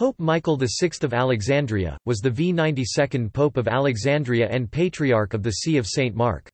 Pope Michael VI of Alexandria, was the V92nd Pope of Alexandria and Patriarch of the See of St. Mark.